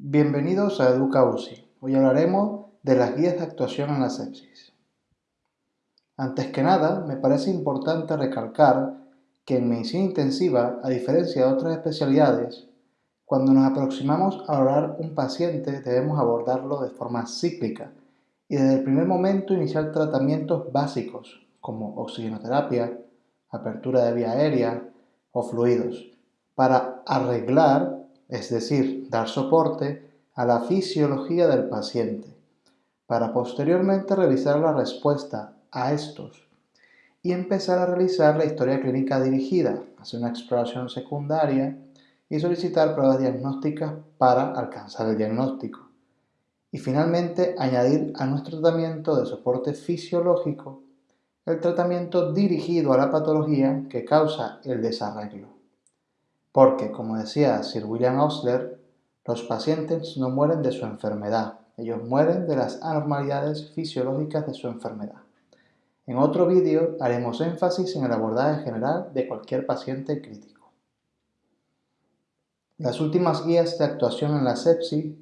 Bienvenidos a Educa UCI. Hoy hablaremos de las guías de actuación en la sepsis. Antes que nada, me parece importante recalcar que en medicina intensiva, a diferencia de otras especialidades, cuando nos aproximamos a valorar un paciente debemos abordarlo de forma cíclica y desde el primer momento iniciar tratamientos básicos como oxigenoterapia, apertura de vía aérea o fluidos para arreglar es decir, dar soporte a la fisiología del paciente, para posteriormente revisar la respuesta a estos y empezar a realizar la historia clínica dirigida, hacer una exploración secundaria y solicitar pruebas diagnósticas para alcanzar el diagnóstico. Y finalmente añadir a nuestro tratamiento de soporte fisiológico el tratamiento dirigido a la patología que causa el desarreglo. Porque, como decía Sir William Osler, los pacientes no mueren de su enfermedad, ellos mueren de las anormalidades fisiológicas de su enfermedad. En otro vídeo haremos énfasis en el abordaje general de cualquier paciente crítico. Las últimas guías de actuación en la sepsis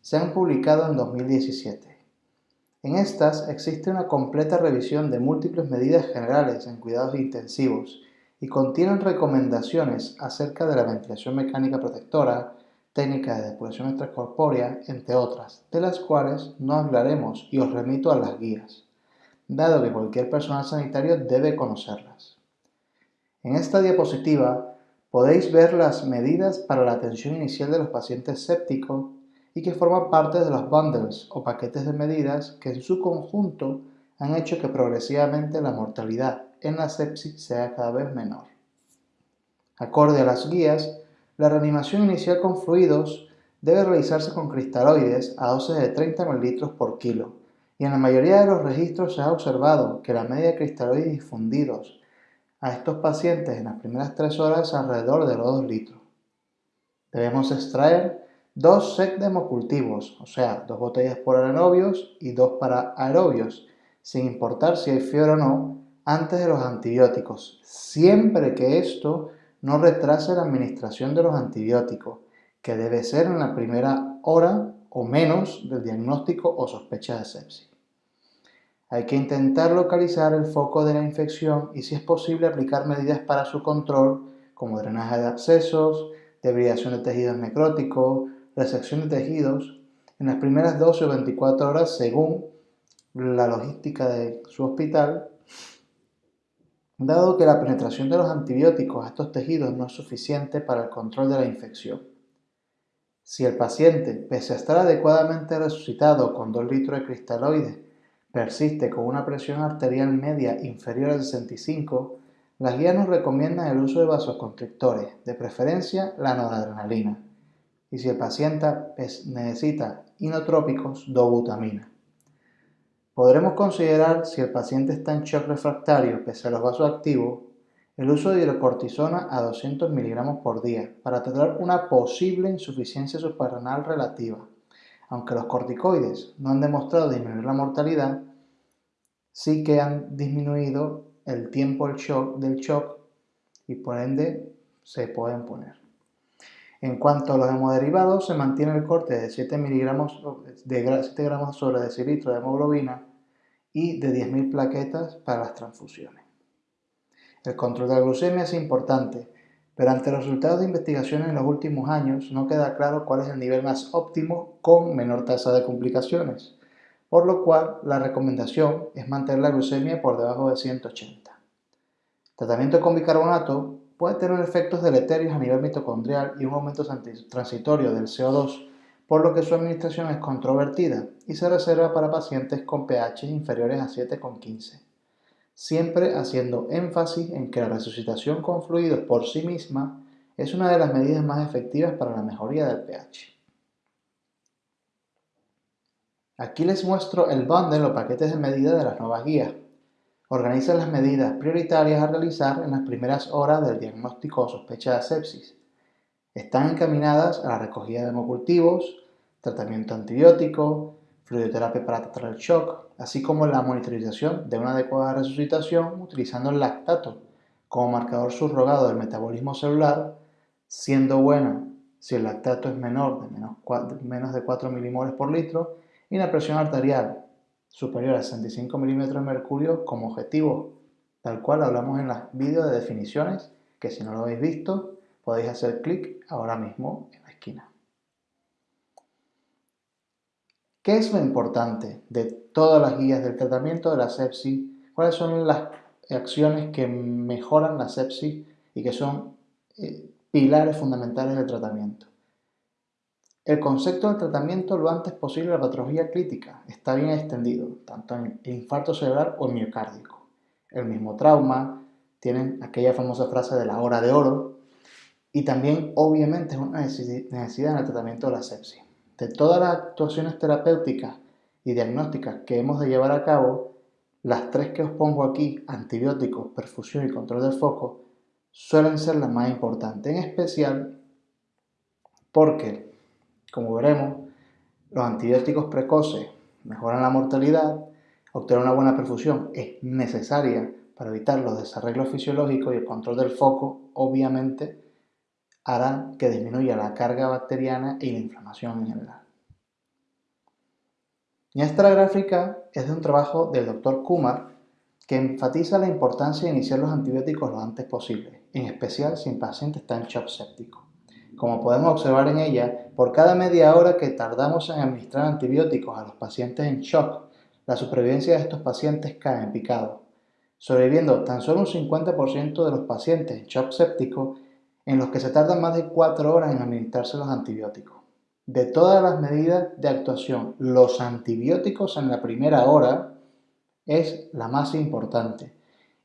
se han publicado en 2017. En estas existe una completa revisión de múltiples medidas generales en cuidados intensivos y contienen recomendaciones acerca de la ventilación mecánica protectora, técnica de depuración extracorpórea, entre otras, de las cuales no hablaremos y os remito a las guías, dado que cualquier personal sanitario debe conocerlas. En esta diapositiva podéis ver las medidas para la atención inicial de los pacientes sépticos y que forman parte de los bundles o paquetes de medidas que en su conjunto han hecho que progresivamente la mortalidad en la sepsis sea cada vez menor. Acorde a las guías, la reanimación inicial con fluidos debe realizarse con cristaloides a dosis de 30 ml por kilo, y en la mayoría de los registros se ha observado que la media de cristaloides difundidos a estos pacientes en las primeras 3 horas es alrededor de los 2 litros. Debemos extraer dos sets de o sea, dos botellas por anaerobios y dos para aerobios, sin importar si hay fiebre o no, antes de los antibióticos, siempre que esto no retrase la administración de los antibióticos, que debe ser en la primera hora o menos del diagnóstico o sospecha de sepsis. Hay que intentar localizar el foco de la infección y si es posible aplicar medidas para su control como drenaje de abscesos, debridación de tejidos necróticos, resección de tejidos en las primeras 12 o 24 horas según la logística de su hospital, dado que la penetración de los antibióticos a estos tejidos no es suficiente para el control de la infección. Si el paciente, pese a estar adecuadamente resucitado con 2 litros de cristaloides, persiste con una presión arterial media inferior a 65, las guías nos recomiendan el uso de vasoconstrictores, de preferencia la noradrenalina, y si el paciente necesita inotrópicos, dobutamina. Podremos considerar, si el paciente está en shock refractario pese a los vasos activos, el uso de hidrocortisona a 200 mg por día para tratar una posible insuficiencia suprarrenal relativa. Aunque los corticoides no han demostrado disminuir la mortalidad, sí que han disminuido el tiempo del shock, shock y por ende se pueden poner. En cuanto a los hemoderivados, se mantiene el corte de 7 miligramos de 7 gramos sobre de hemoglobina y de 10.000 plaquetas para las transfusiones. El control de la glucemia es importante, pero ante los resultados de investigaciones en los últimos años no queda claro cuál es el nivel más óptimo con menor tasa de complicaciones, por lo cual la recomendación es mantener la glucemia por debajo de 180. tratamiento con bicarbonato puede tener efectos deleterios a nivel mitocondrial y un aumento transitorio del CO2, por lo que su administración es controvertida y se reserva para pacientes con pH inferiores a 7,15, siempre haciendo énfasis en que la resucitación con fluidos por sí misma es una de las medidas más efectivas para la mejoría del pH. Aquí les muestro el bundle o paquetes de medida de las nuevas guías. Organiza las medidas prioritarias a realizar en las primeras horas del diagnóstico o sospecha de sepsis. Están encaminadas a la recogida de hemocultivos, tratamiento antibiótico, fluidoterapia para tratar el shock, así como la monitorización de una adecuada resucitación utilizando el lactato como marcador subrogado del metabolismo celular, siendo buena si el lactato es menor de menos, menos de 4 milimoles por litro y la presión arterial superior a 65 milímetros de mercurio como objetivo, tal cual hablamos en los vídeos de definiciones, que si no lo habéis visto, podéis hacer clic ahora mismo en la esquina. ¿Qué es lo importante de todas las guías del tratamiento de la sepsis? ¿Cuáles son las acciones que mejoran la sepsis y que son eh, pilares fundamentales del tratamiento? El concepto del tratamiento lo antes posible de la patología crítica está bien extendido, tanto en infarto cerebral o en miocárdico. El mismo trauma, tienen aquella famosa frase de la hora de oro, y también obviamente es una necesidad en el tratamiento de la sepsis de todas las actuaciones terapéuticas y diagnósticas que hemos de llevar a cabo, las tres que os pongo aquí, antibióticos, perfusión y control del foco, suelen ser las más importantes, en especial porque, como veremos, los antibióticos precoces mejoran la mortalidad, obtener una buena perfusión es necesaria para evitar los desarreglos fisiológicos y el control del foco, obviamente, hará que disminuya la carga bacteriana y la inflamación en general. Y esta gráfica es de un trabajo del Dr. Kumar que enfatiza la importancia de iniciar los antibióticos lo antes posible, en especial si el paciente está en shock séptico. Como podemos observar en ella, por cada media hora que tardamos en administrar antibióticos a los pacientes en shock, la supervivencia de estos pacientes cae en picado, sobreviviendo tan solo un 50% de los pacientes en shock séptico en los que se tardan más de 4 horas en administrarse los antibióticos. De todas las medidas de actuación, los antibióticos en la primera hora es la más importante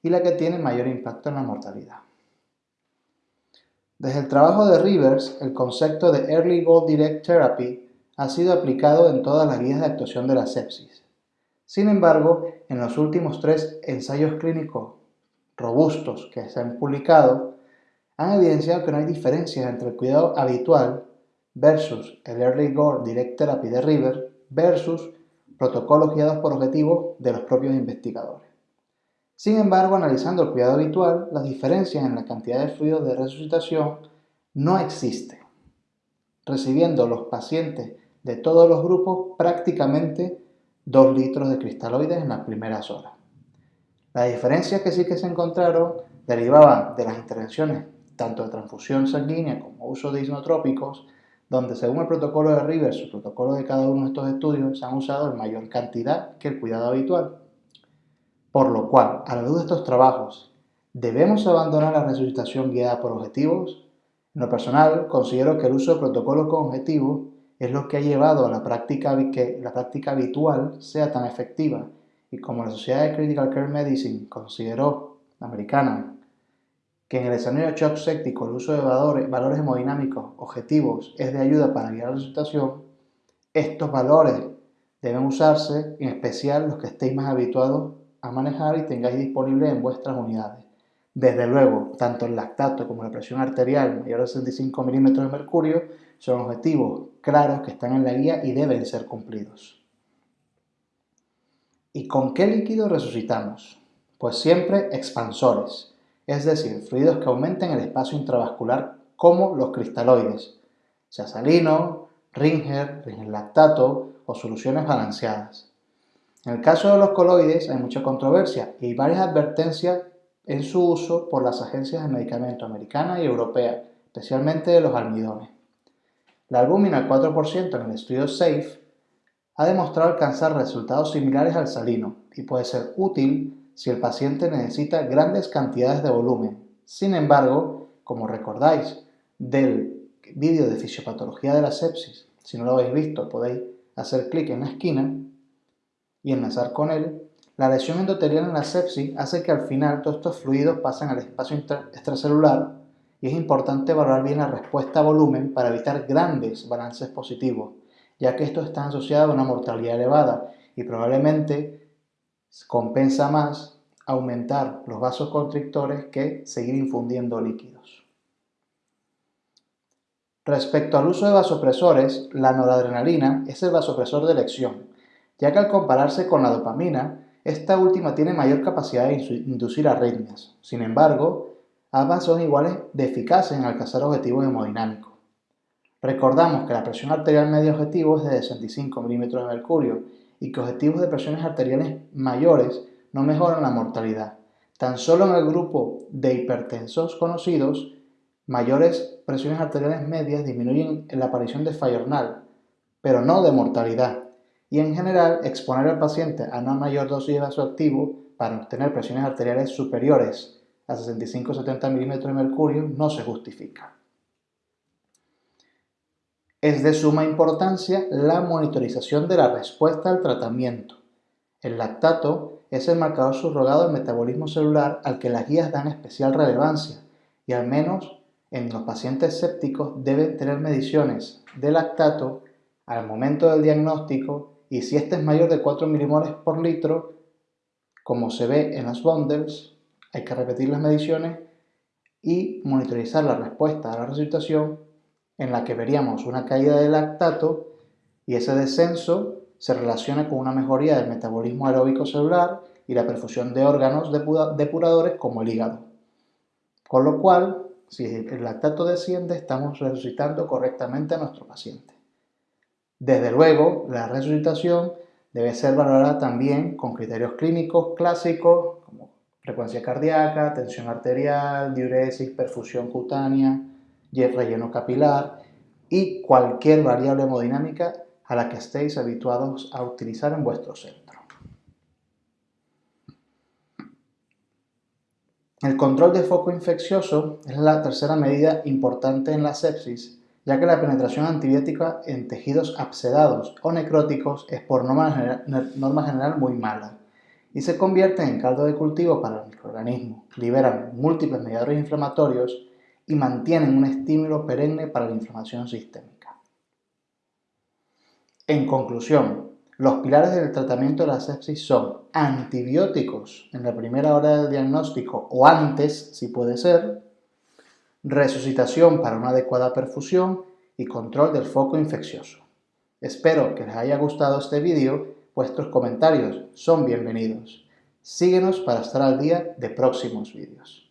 y la que tiene mayor impacto en la mortalidad. Desde el trabajo de Rivers, el concepto de Early Goal Direct Therapy ha sido aplicado en todas las guías de actuación de la sepsis. Sin embargo, en los últimos tres ensayos clínicos robustos que se han publicado, han evidenciado que no hay diferencias entre el cuidado habitual versus el Early Gore Direct Therapy de River versus protocolos guiados por objetivos de los propios investigadores. Sin embargo, analizando el cuidado habitual, las diferencias en la cantidad de fluidos de resucitación no existen, recibiendo los pacientes de todos los grupos prácticamente 2 litros de cristaloides en las primeras horas. Las diferencias que sí que se encontraron derivaban de las intervenciones tanto de transfusión sanguínea como uso de isnotrópicos, donde según el protocolo de Rivers, el protocolo de cada uno de estos estudios, se han usado en mayor cantidad que el cuidado habitual. Por lo cual, a la luz de estos trabajos, ¿debemos abandonar la resucitación guiada por objetivos? En lo personal, considero que el uso de protocolos con objetivos es lo que ha llevado a la práctica que la práctica habitual sea tan efectiva y como la Sociedad de Critical Care Medicine consideró, la americana, que en el escenario de shock séptico el uso de valores, hemodinámicos objetivos es de ayuda para guiar la resultación, estos valores deben usarse, en especial los que estéis más habituados a manejar y tengáis disponibles en vuestras unidades. Desde luego, tanto el lactato como la presión arterial mayor de 65 milímetros de mercurio son objetivos claros que están en la guía y deben ser cumplidos. ¿Y con qué líquido resucitamos? Pues siempre expansores es decir, fluidos que aumenten el espacio intravascular como los cristaloides, sea salino, Ringer, Ringer lactato o soluciones balanceadas. En el caso de los coloides hay mucha controversia y varias advertencias en su uso por las agencias de medicamento americana y europea, especialmente de los almidones. La albúmina al 4% en el estudio SAFE ha demostrado alcanzar resultados similares al salino y puede ser útil si el paciente necesita grandes cantidades de volumen. Sin embargo, como recordáis del vídeo de fisiopatología de la sepsis, si no lo habéis visto podéis hacer clic en la esquina y enlazar con él, la lesión endotelial en la sepsis hace que al final todos estos fluidos pasen al espacio extracelular y es importante valorar bien la respuesta a volumen para evitar grandes balances positivos, ya que esto está asociado a una mortalidad elevada y probablemente compensa más aumentar los vasos constrictores que seguir infundiendo líquidos. Respecto al uso de vasopresores, la noradrenalina es el vasopresor de elección, ya que al compararse con la dopamina, esta última tiene mayor capacidad de inducir arritmias. Sin embargo, ambas son iguales de eficaces en alcanzar objetivos hemodinámicos. Recordamos que la presión arterial media objetivo es de 65 milímetros de mercurio y que objetivos de presiones arteriales mayores no mejoran la mortalidad. Tan solo en el grupo de hipertensos conocidos, mayores presiones arteriales medias disminuyen la aparición de fallo pero no de mortalidad. Y en general, exponer al paciente a una mayor dosis de vasoactivo para obtener presiones arteriales superiores a 65-70 milímetros de mercurio no se justifica. Es de suma importancia la monitorización de la respuesta al tratamiento. El lactato es el marcador subrogado del metabolismo celular al que las guías dan especial relevancia y al menos en los pacientes sépticos deben tener mediciones de lactato al momento del diagnóstico y si este es mayor de 4 milimoles por litro, como se ve en las bundles, hay que repetir las mediciones y monitorizar la respuesta a la resucitación en la que veríamos una caída del lactato y ese descenso se relaciona con una mejoría del metabolismo aeróbico celular y la perfusión de órganos depuradores como el hígado. Con lo cual, si el lactato desciende, estamos resucitando correctamente a nuestro paciente. Desde luego, la resucitación debe ser valorada también con criterios clínicos clásicos como frecuencia cardíaca, tensión arterial, diuresis, perfusión cutánea, y el relleno capilar y cualquier variable hemodinámica a la que estéis habituados a utilizar en vuestro centro. El control de foco infeccioso es la tercera medida importante en la sepsis, ya que la penetración antibiótica en tejidos absedados o necróticos es por norma general, muy mala y se convierte en caldo de cultivo para el microorganismo. Liberan múltiples mediadores inflamatorios y mantienen un estímulo perenne para la inflamación sistémica. En conclusión, los pilares del tratamiento de la sepsis son antibióticos en la primera hora del diagnóstico o antes, si puede ser, resucitación para una adecuada perfusión y control del foco infeccioso. Espero que les haya gustado este vídeo, vuestros comentarios son bienvenidos. Síguenos para estar al día de próximos vídeos.